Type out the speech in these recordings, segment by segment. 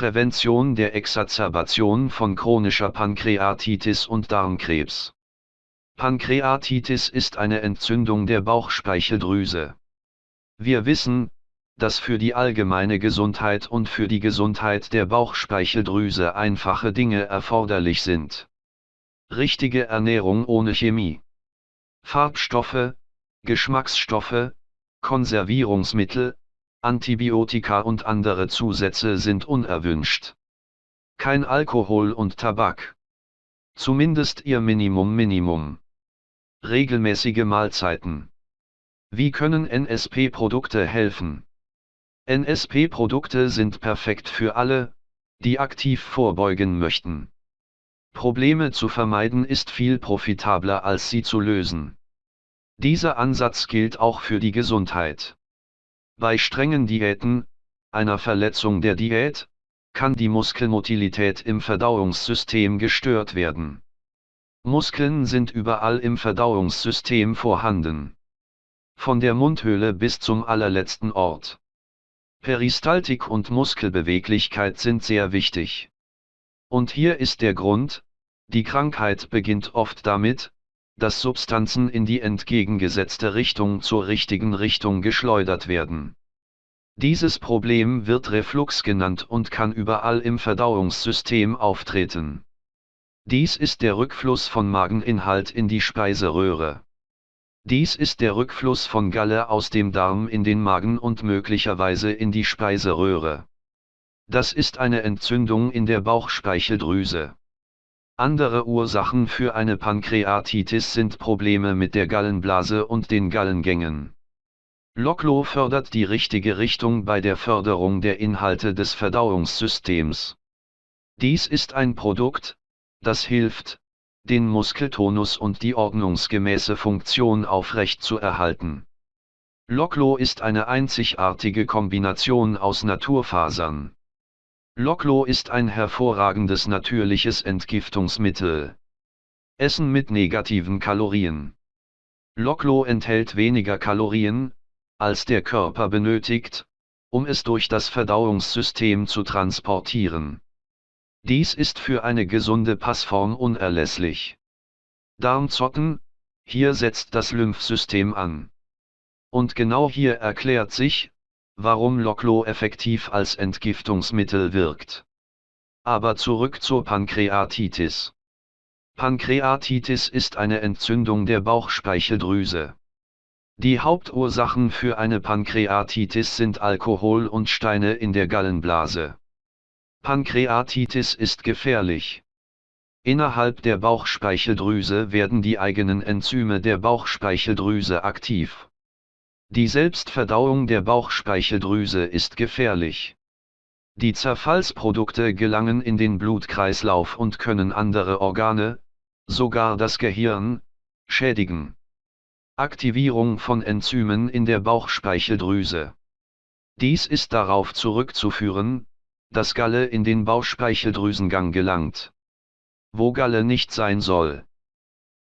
Prävention der Exazerbation von chronischer Pankreatitis und Darmkrebs. Pankreatitis ist eine Entzündung der Bauchspeicheldrüse. Wir wissen, dass für die allgemeine Gesundheit und für die Gesundheit der Bauchspeicheldrüse einfache Dinge erforderlich sind. Richtige Ernährung ohne Chemie. Farbstoffe, Geschmacksstoffe, Konservierungsmittel, Antibiotika und andere Zusätze sind unerwünscht. Kein Alkohol und Tabak. Zumindest ihr Minimum Minimum. Regelmäßige Mahlzeiten. Wie können NSP-Produkte helfen? NSP-Produkte sind perfekt für alle, die aktiv vorbeugen möchten. Probleme zu vermeiden ist viel profitabler als sie zu lösen. Dieser Ansatz gilt auch für die Gesundheit. Bei strengen Diäten, einer Verletzung der Diät, kann die Muskelmotilität im Verdauungssystem gestört werden. Muskeln sind überall im Verdauungssystem vorhanden. Von der Mundhöhle bis zum allerletzten Ort. Peristaltik und Muskelbeweglichkeit sind sehr wichtig. Und hier ist der Grund, die Krankheit beginnt oft damit, dass Substanzen in die entgegengesetzte Richtung zur richtigen Richtung geschleudert werden. Dieses Problem wird Reflux genannt und kann überall im Verdauungssystem auftreten. Dies ist der Rückfluss von Mageninhalt in die Speiseröhre. Dies ist der Rückfluss von Galle aus dem Darm in den Magen und möglicherweise in die Speiseröhre. Das ist eine Entzündung in der Bauchspeicheldrüse. Andere Ursachen für eine Pankreatitis sind Probleme mit der Gallenblase und den Gallengängen. Loklo fördert die richtige Richtung bei der Förderung der Inhalte des Verdauungssystems. Dies ist ein Produkt, das hilft, den Muskeltonus und die ordnungsgemäße Funktion aufrecht zu erhalten. Loklo ist eine einzigartige Kombination aus Naturfasern. Loklo ist ein hervorragendes natürliches Entgiftungsmittel. Essen mit negativen Kalorien. Loklo enthält weniger Kalorien, als der Körper benötigt, um es durch das Verdauungssystem zu transportieren. Dies ist für eine gesunde Passform unerlässlich. Darmzotten, hier setzt das Lymphsystem an. Und genau hier erklärt sich, warum Loklo effektiv als Entgiftungsmittel wirkt. Aber zurück zur Pankreatitis. Pankreatitis ist eine Entzündung der Bauchspeicheldrüse. Die Hauptursachen für eine Pankreatitis sind Alkohol und Steine in der Gallenblase. Pankreatitis ist gefährlich. Innerhalb der Bauchspeicheldrüse werden die eigenen Enzyme der Bauchspeicheldrüse aktiv. Die Selbstverdauung der Bauchspeicheldrüse ist gefährlich. Die Zerfallsprodukte gelangen in den Blutkreislauf und können andere Organe, sogar das Gehirn, schädigen. Aktivierung von Enzymen in der Bauchspeicheldrüse. Dies ist darauf zurückzuführen, dass Galle in den Bauchspeicheldrüsengang gelangt. Wo Galle nicht sein soll.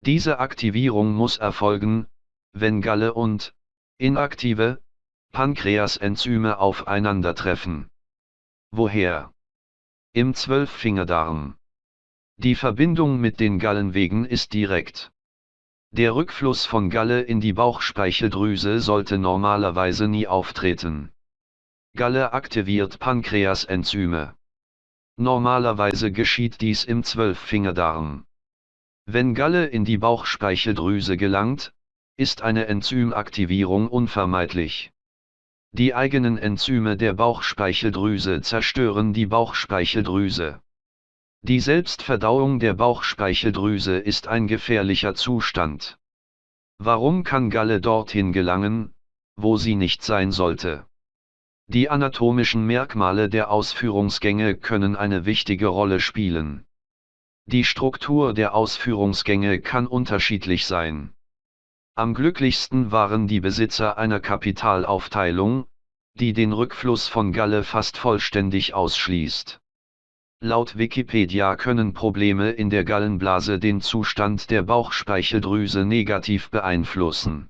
Diese Aktivierung muss erfolgen, wenn Galle und, inaktive, Pankreasenzyme aufeinandertreffen. Woher? Im Zwölffingerdarm. Die Verbindung mit den Gallenwegen ist direkt. Der Rückfluss von Galle in die Bauchspeicheldrüse sollte normalerweise nie auftreten. Galle aktiviert Pankreasenzyme. Normalerweise geschieht dies im Zwölffingerdarm. Wenn Galle in die Bauchspeicheldrüse gelangt, ist eine Enzymaktivierung unvermeidlich. Die eigenen Enzyme der Bauchspeicheldrüse zerstören die Bauchspeicheldrüse. Die Selbstverdauung der Bauchspeicheldrüse ist ein gefährlicher Zustand. Warum kann Galle dorthin gelangen, wo sie nicht sein sollte? Die anatomischen Merkmale der Ausführungsgänge können eine wichtige Rolle spielen. Die Struktur der Ausführungsgänge kann unterschiedlich sein. Am glücklichsten waren die Besitzer einer Kapitalaufteilung, die den Rückfluss von Galle fast vollständig ausschließt. Laut Wikipedia können Probleme in der Gallenblase den Zustand der Bauchspeicheldrüse negativ beeinflussen.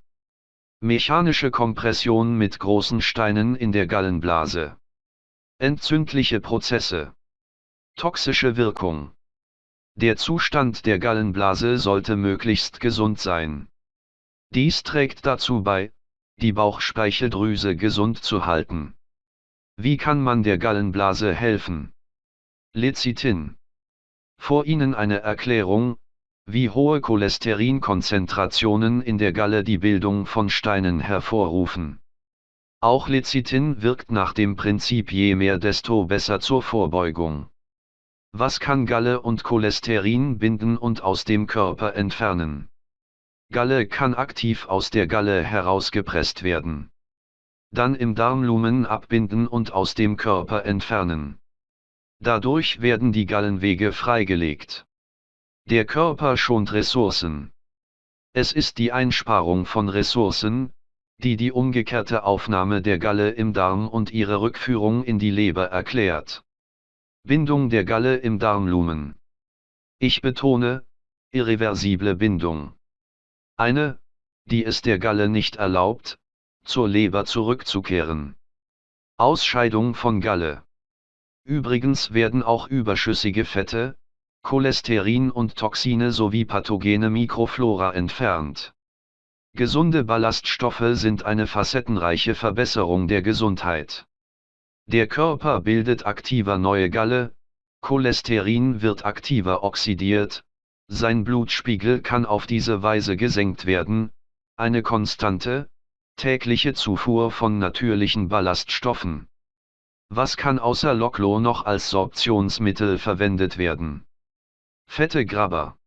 Mechanische Kompression mit großen Steinen in der Gallenblase. Entzündliche Prozesse. Toxische Wirkung. Der Zustand der Gallenblase sollte möglichst gesund sein. Dies trägt dazu bei, die Bauchspeicheldrüse gesund zu halten. Wie kann man der Gallenblase helfen? Lecithin. Vor Ihnen eine Erklärung, wie hohe Cholesterinkonzentrationen in der Galle die Bildung von Steinen hervorrufen. Auch Lecithin wirkt nach dem Prinzip je mehr desto besser zur Vorbeugung. Was kann Galle und Cholesterin binden und aus dem Körper entfernen? Galle kann aktiv aus der Galle herausgepresst werden. Dann im Darmlumen abbinden und aus dem Körper entfernen. Dadurch werden die Gallenwege freigelegt. Der Körper schont Ressourcen. Es ist die Einsparung von Ressourcen, die die umgekehrte Aufnahme der Galle im Darm und ihre Rückführung in die Leber erklärt. Bindung der Galle im Darmlumen. Ich betone, irreversible Bindung. Eine, die es der Galle nicht erlaubt, zur Leber zurückzukehren. Ausscheidung von Galle. Übrigens werden auch überschüssige Fette, Cholesterin und Toxine sowie pathogene Mikroflora entfernt. Gesunde Ballaststoffe sind eine facettenreiche Verbesserung der Gesundheit. Der Körper bildet aktiver neue Galle, Cholesterin wird aktiver oxidiert, sein Blutspiegel kann auf diese Weise gesenkt werden, eine konstante, tägliche Zufuhr von natürlichen Ballaststoffen. Was kann außer Loklo noch als Sorptionsmittel verwendet werden? Fette Grabber.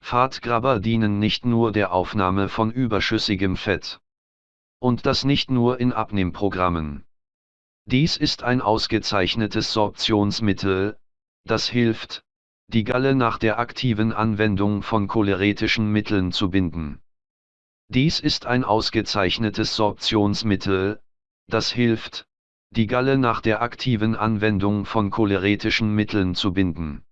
Fahrtgrabber dienen nicht nur der Aufnahme von überschüssigem Fett. Und das nicht nur in Abnehmprogrammen. Dies ist ein ausgezeichnetes Sorptionsmittel, das hilft, die Galle nach der aktiven Anwendung von choleretischen Mitteln zu binden. Dies ist ein ausgezeichnetes Sorptionsmittel, das hilft, die Galle nach der aktiven Anwendung von choleretischen Mitteln zu binden.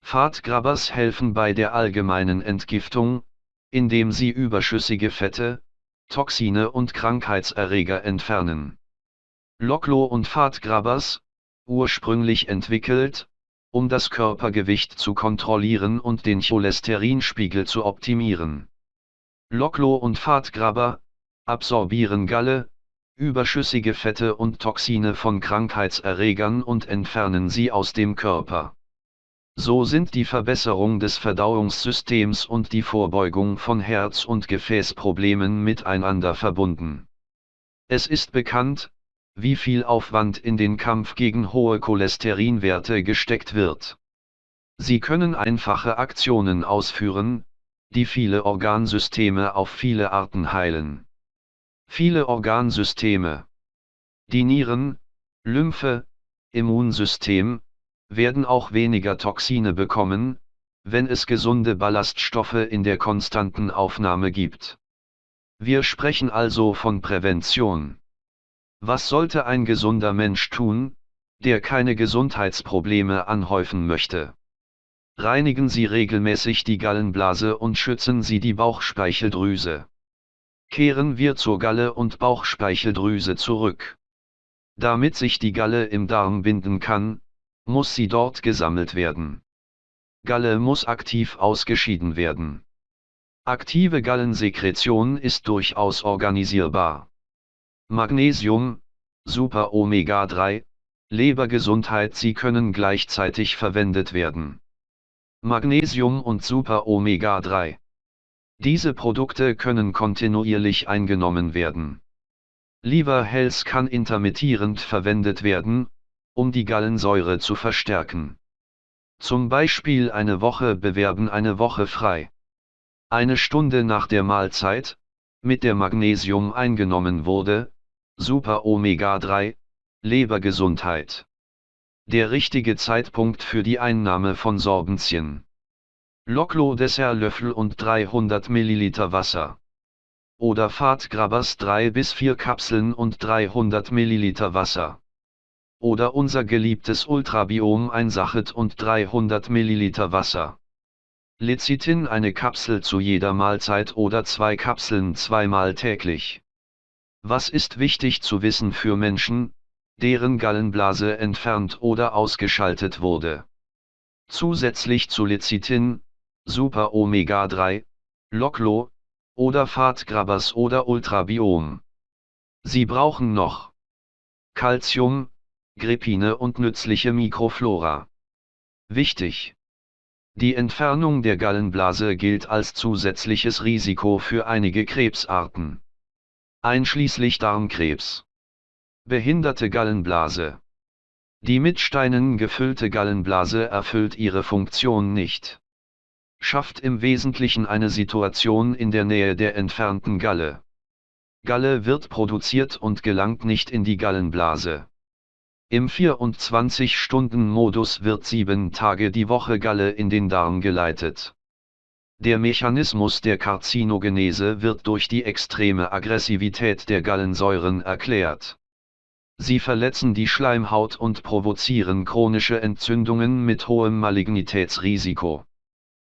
Fatgrabbers helfen bei der allgemeinen Entgiftung, indem sie überschüssige Fette, Toxine und Krankheitserreger entfernen. Loklo und Fatgrabbers, ursprünglich entwickelt, um das Körpergewicht zu kontrollieren und den Cholesterinspiegel zu optimieren. Loklo und Fatgrabber, absorbieren Galle, überschüssige Fette und Toxine von Krankheitserregern und entfernen sie aus dem Körper. So sind die Verbesserung des Verdauungssystems und die Vorbeugung von Herz- und Gefäßproblemen miteinander verbunden. Es ist bekannt, wie viel Aufwand in den Kampf gegen hohe Cholesterinwerte gesteckt wird. Sie können einfache Aktionen ausführen, die viele Organsysteme auf viele Arten heilen. Viele Organsysteme. Die Nieren, Lymphe, Immunsystem, werden auch weniger Toxine bekommen, wenn es gesunde Ballaststoffe in der konstanten Aufnahme gibt. Wir sprechen also von Prävention. Was sollte ein gesunder Mensch tun, der keine Gesundheitsprobleme anhäufen möchte? Reinigen Sie regelmäßig die Gallenblase und schützen Sie die Bauchspeicheldrüse. Kehren wir zur Galle und Bauchspeicheldrüse zurück. Damit sich die Galle im Darm binden kann, muss sie dort gesammelt werden. Galle muss aktiv ausgeschieden werden. Aktive Gallensekretion ist durchaus organisierbar. Magnesium, Super Omega 3, Lebergesundheit Sie können gleichzeitig verwendet werden. Magnesium und Super Omega 3 diese Produkte können kontinuierlich eingenommen werden. Liver Health kann intermittierend verwendet werden, um die Gallensäure zu verstärken. Zum Beispiel eine Woche bewerben eine Woche frei. Eine Stunde nach der Mahlzeit, mit der Magnesium eingenommen wurde, Super Omega 3, Lebergesundheit. Der richtige Zeitpunkt für die Einnahme von Sorbenzien. Loklo Dessertlöffel und 300 ml Wasser. Oder Fahrtgrabbers 3 bis 4 Kapseln und 300 ml Wasser. Oder unser geliebtes Ultrabiom ein Sachet und 300 ml Wasser. Lecithin eine Kapsel zu jeder Mahlzeit oder zwei Kapseln zweimal täglich. Was ist wichtig zu wissen für Menschen, deren Gallenblase entfernt oder ausgeschaltet wurde. Zusätzlich zu Lecithin, Super Omega 3, Loclo, oder Fahrtgrabers oder Ultrabiom. Sie brauchen noch Calcium, Grepine und nützliche Mikroflora. Wichtig! Die Entfernung der Gallenblase gilt als zusätzliches Risiko für einige Krebsarten. Einschließlich Darmkrebs. Behinderte Gallenblase. Die mit Steinen gefüllte Gallenblase erfüllt ihre Funktion nicht. Schafft im Wesentlichen eine Situation in der Nähe der entfernten Galle. Galle wird produziert und gelangt nicht in die Gallenblase. Im 24-Stunden-Modus wird sieben Tage die Woche Galle in den Darm geleitet. Der Mechanismus der Karzinogenese wird durch die extreme Aggressivität der Gallensäuren erklärt. Sie verletzen die Schleimhaut und provozieren chronische Entzündungen mit hohem Malignitätsrisiko.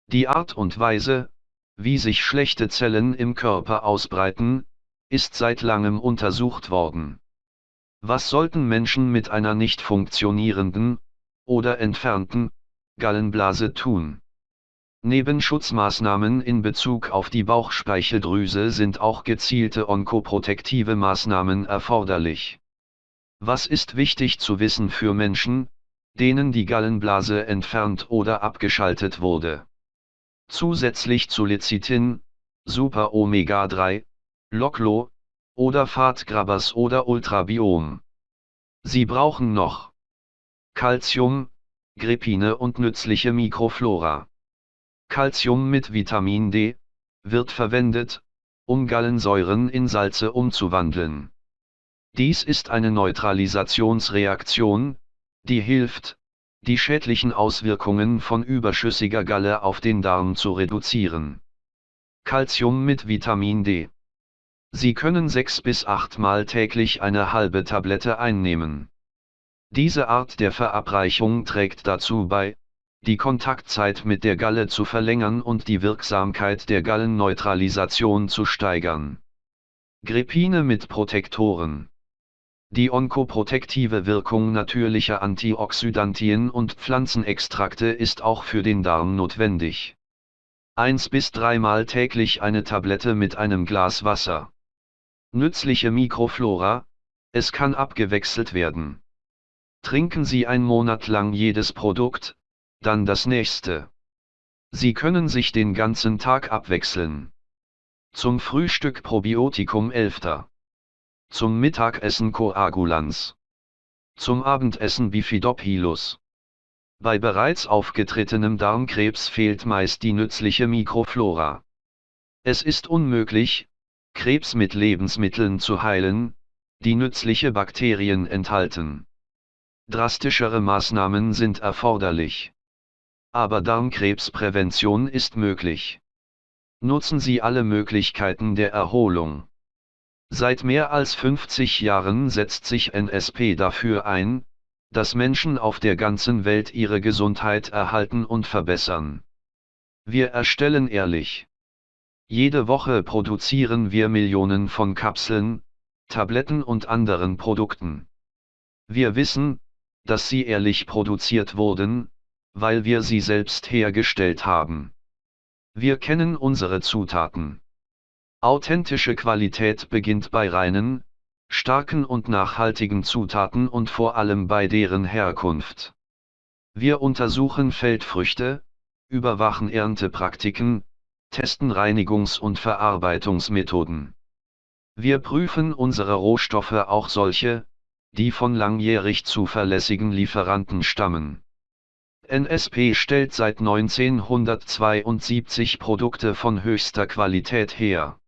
Die Art und Weise, wie sich schlechte Zellen im Körper ausbreiten, ist seit langem untersucht worden. Was sollten Menschen mit einer nicht funktionierenden, oder entfernten, Gallenblase tun? Neben Schutzmaßnahmen in Bezug auf die Bauchspeicheldrüse sind auch gezielte onkoprotektive Maßnahmen erforderlich. Was ist wichtig zu wissen für Menschen, denen die Gallenblase entfernt oder abgeschaltet wurde? Zusätzlich zu Lecithin, Super Omega 3, Loclo, oder Fahrtgrabers oder Ultrabiom. Sie brauchen noch Calcium, Grepine und nützliche Mikroflora. Calcium mit Vitamin D wird verwendet, um Gallensäuren in Salze umzuwandeln. Dies ist eine Neutralisationsreaktion, die hilft, die schädlichen Auswirkungen von überschüssiger Galle auf den Darm zu reduzieren. Calcium mit Vitamin D Sie können sechs bis achtmal täglich eine halbe Tablette einnehmen. Diese Art der Verabreichung trägt dazu bei, die Kontaktzeit mit der Galle zu verlängern und die Wirksamkeit der Gallenneutralisation zu steigern. Grepine mit Protektoren Die onkoprotektive Wirkung natürlicher Antioxidantien und Pflanzenextrakte ist auch für den Darm notwendig. Eins bis dreimal täglich eine Tablette mit einem Glas Wasser. Nützliche Mikroflora, es kann abgewechselt werden. Trinken Sie ein Monat lang jedes Produkt, dann das nächste. Sie können sich den ganzen Tag abwechseln. Zum Frühstück Probiotikum 11. Zum Mittagessen Coagulans. Zum Abendessen Bifidobhilus. Bei bereits aufgetretenem Darmkrebs fehlt meist die nützliche Mikroflora. Es ist unmöglich, Krebs mit Lebensmitteln zu heilen, die nützliche Bakterien enthalten. Drastischere Maßnahmen sind erforderlich. Aber Darmkrebsprävention ist möglich. Nutzen Sie alle Möglichkeiten der Erholung. Seit mehr als 50 Jahren setzt sich NSP dafür ein, dass Menschen auf der ganzen Welt ihre Gesundheit erhalten und verbessern. Wir erstellen ehrlich jede Woche produzieren wir Millionen von Kapseln, Tabletten und anderen Produkten. Wir wissen, dass sie ehrlich produziert wurden, weil wir sie selbst hergestellt haben. Wir kennen unsere Zutaten. Authentische Qualität beginnt bei reinen, starken und nachhaltigen Zutaten und vor allem bei deren Herkunft. Wir untersuchen Feldfrüchte, überwachen Erntepraktiken, testen Reinigungs- und Verarbeitungsmethoden. Wir prüfen unsere Rohstoffe auch solche, die von langjährig zuverlässigen Lieferanten stammen. NSP stellt seit 1972 Produkte von höchster Qualität her.